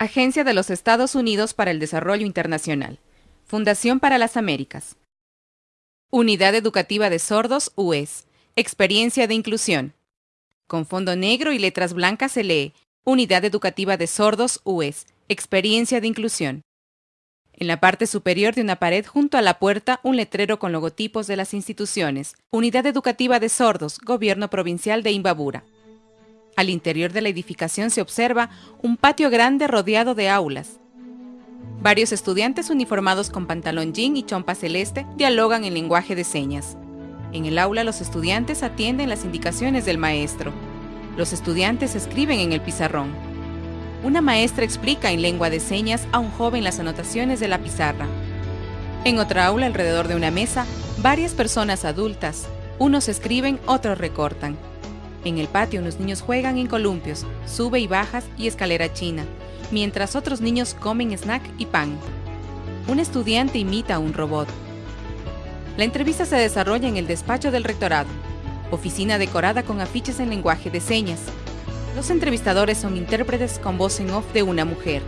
Agencia de los Estados Unidos para el Desarrollo Internacional. Fundación para las Américas. Unidad Educativa de Sordos, UES. Experiencia de Inclusión. Con fondo negro y letras blancas se lee Unidad Educativa de Sordos, UES. Experiencia de Inclusión. En la parte superior de una pared junto a la puerta, un letrero con logotipos de las instituciones. Unidad Educativa de Sordos, Gobierno Provincial de Imbabura. Al interior de la edificación se observa un patio grande rodeado de aulas. Varios estudiantes uniformados con pantalón jean y chompa celeste dialogan en lenguaje de señas. En el aula los estudiantes atienden las indicaciones del maestro. Los estudiantes escriben en el pizarrón. Una maestra explica en lengua de señas a un joven las anotaciones de la pizarra. En otra aula, alrededor de una mesa, varias personas adultas. Unos escriben, otros recortan. En el patio, unos niños juegan en columpios, sube y bajas y escalera china, mientras otros niños comen snack y pan. Un estudiante imita a un robot. La entrevista se desarrolla en el despacho del rectorado, oficina decorada con afiches en lenguaje de señas, los entrevistadores son intérpretes con voz en off de una mujer.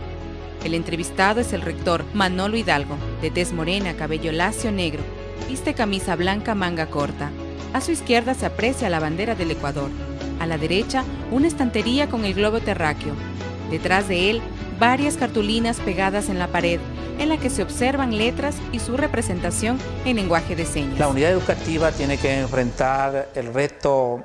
El entrevistado es el rector Manolo Hidalgo, de tez morena, cabello lacio negro, viste camisa blanca manga corta. A su izquierda se aprecia la bandera del Ecuador. A la derecha, una estantería con el globo terráqueo. Detrás de él, varias cartulinas pegadas en la pared, en la que se observan letras y su representación en lenguaje de señas. La unidad educativa tiene que enfrentar el reto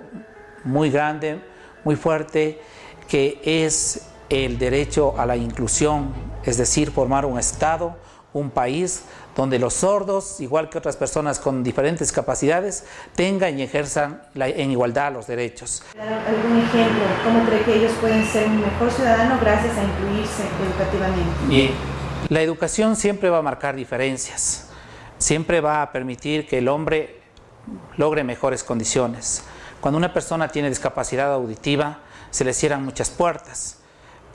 muy grande muy fuerte que es el derecho a la inclusión, es decir, formar un Estado, un país donde los sordos, igual que otras personas con diferentes capacidades, tengan y ejerzan en igualdad los derechos. ¿Algún ejemplo? ¿Cómo cree que ellos pueden ser un mejor ciudadano gracias a incluirse educativamente? Bien, la educación siempre va a marcar diferencias, siempre va a permitir que el hombre logre mejores condiciones. Cuando una persona tiene discapacidad auditiva, se le cierran muchas puertas,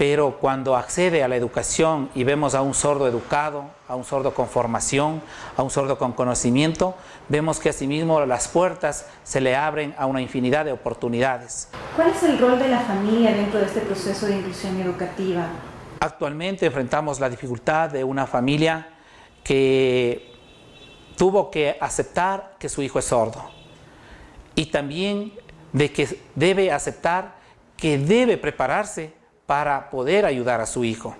pero cuando accede a la educación y vemos a un sordo educado, a un sordo con formación, a un sordo con conocimiento, vemos que asimismo las puertas se le abren a una infinidad de oportunidades. ¿Cuál es el rol de la familia dentro de este proceso de inclusión educativa? Actualmente enfrentamos la dificultad de una familia que tuvo que aceptar que su hijo es sordo y también de que debe aceptar que debe prepararse para poder ayudar a su hijo.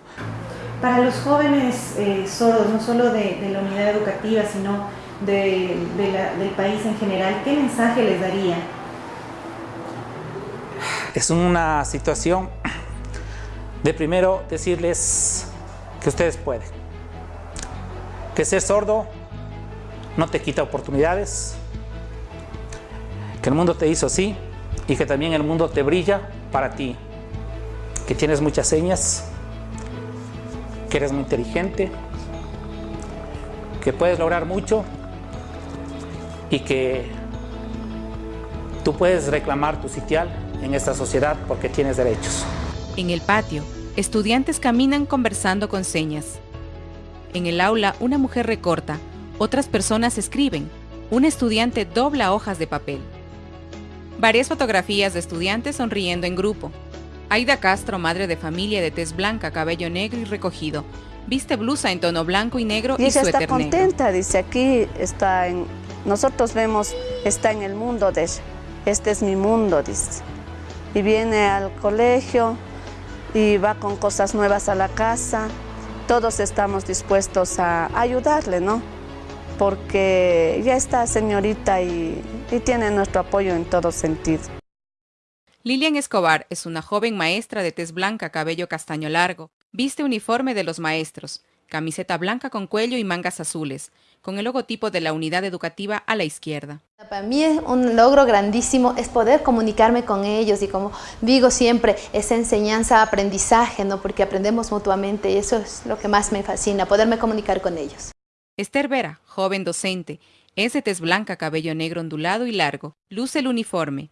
Para los jóvenes eh, sordos, no solo de, la unidad educativa, sino del país en general, ¿qué mensaje les daría? Es una situación de primero decirles que ustedes pueden, que ser sordo no te quita oportunidades, que el mundo te hizo así y que también el mundo te brilla para ti, que tienes muchas señas, que eres muy inteligente, que puedes lograr mucho y que tú puedes reclamar tu sitial en esta sociedad porque tienes derechos. En el patio, estudiantes caminan conversando con señas. En el aula, una mujer recorta, otras personas escriben, un estudiante dobla hojas de papel. Varias fotografías de estudiantes sonriendo en grupo. Aida Castro, madre de familia de tez blanca, cabello negro y recogido, viste blusa en tono blanco y negro y, y ella está contenta, dice, aquí está en... Nosotros vemos, está en el mundo de ella. Este es mi mundo, dice. Y viene al colegio y va con cosas nuevas a la casa. Todos estamos dispuestos a ayudarle, ¿no? porque ya está señorita y, y tiene nuestro apoyo en todo sentido. Lilian Escobar es una joven maestra de tez blanca, cabello castaño largo. Viste uniforme de los maestros, camiseta blanca con cuello y mangas azules, con el logotipo de la unidad educativa a la izquierda. Para mí es un logro grandísimo es poder comunicarme con ellos y como digo siempre, esa enseñanza, aprendizaje, ¿no? porque aprendemos mutuamente y eso es lo que más me fascina, poderme comunicar con ellos. Esther Vera, joven docente, es de tez blanca, cabello negro ondulado y largo, luce el uniforme.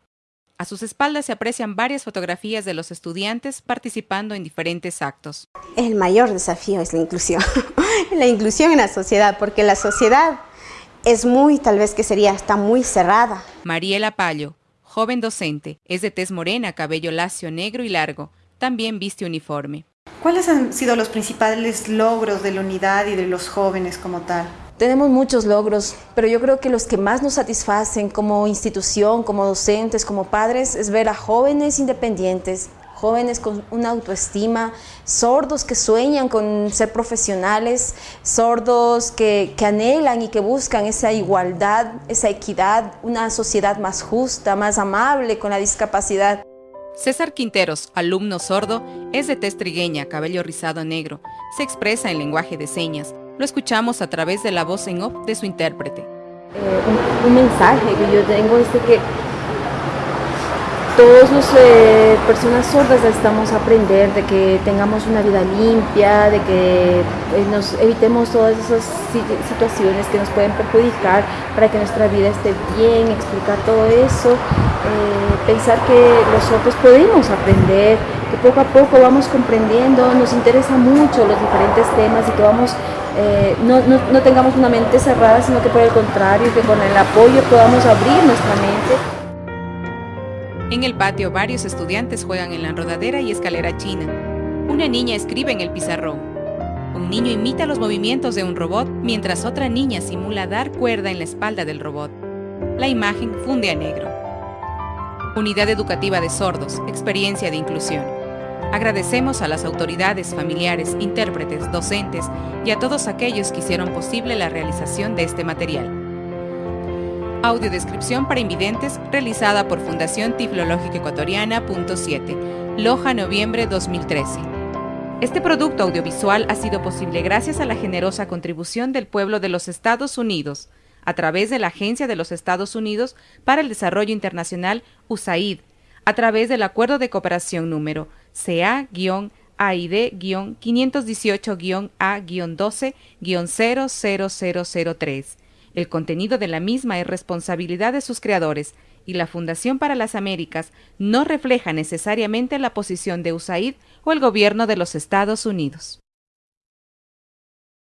A sus espaldas se aprecian varias fotografías de los estudiantes participando en diferentes actos. El mayor desafío es la inclusión, la inclusión en la sociedad, porque la sociedad es muy, tal vez que sería, está muy cerrada. Mariela Payo, joven docente, es de tez morena, cabello lacio negro y largo, también viste uniforme. ¿Cuáles han sido los principales logros de la unidad y de los jóvenes como tal? Tenemos muchos logros, pero yo creo que los que más nos satisfacen como institución, como docentes, como padres, es ver a jóvenes independientes, jóvenes con una autoestima, sordos que sueñan con ser profesionales, sordos que, anhelan y que buscan esa igualdad, esa equidad, una sociedad más justa, más amable con la discapacidad. César Quinteros, alumno sordo, es de tez trigueña, cabello rizado negro. Se expresa en lenguaje de señas. Lo escuchamos a través de la voz en off de su intérprete. Eh, un, un, mensaje que yo tengo es de que todos los eh, personas sordas necesitamos aprender de que tengamos una vida limpia, de que eh, nos evitemos todas esas situaciones que nos pueden perjudicar para que nuestra vida esté bien, explicar todo eso, eh, pensar que los sordos podemos aprender, que poco a poco vamos comprendiendo, nos interesa mucho los diferentes temas y que vamos no, no, no tengamos una mente cerrada, sino que por el contrario, que con el apoyo podamos abrir nuestra mente. En el patio varios estudiantes juegan en la rodadera y escalera china. Una niña escribe en el pizarrón. Un niño imita los movimientos de un robot mientras otra niña simula dar cuerda en la espalda del robot. La imagen funde a negro. Unidad Educativa de Sordos, experiencia de inclusión. Agradecemos a las autoridades, familiares, intérpretes, docentes y a todos aquellos que hicieron posible la realización de este material. Audiodescripción para invidentes realizada por Fundación Tiflológica Ecuatoriana. 7, Loja, noviembre 2013. Este producto audiovisual ha sido posible gracias a la generosa contribución del pueblo de los Estados Unidos, a través de la Agencia de los Estados Unidos para el Desarrollo Internacional, USAID, a través del Acuerdo de Cooperación número CA-AID-518-A-12-00003 el contenido de la misma es responsabilidad de sus creadores y la Fundación para las Américas no refleja necesariamente la posición de USAID o el gobierno de los Estados Unidos.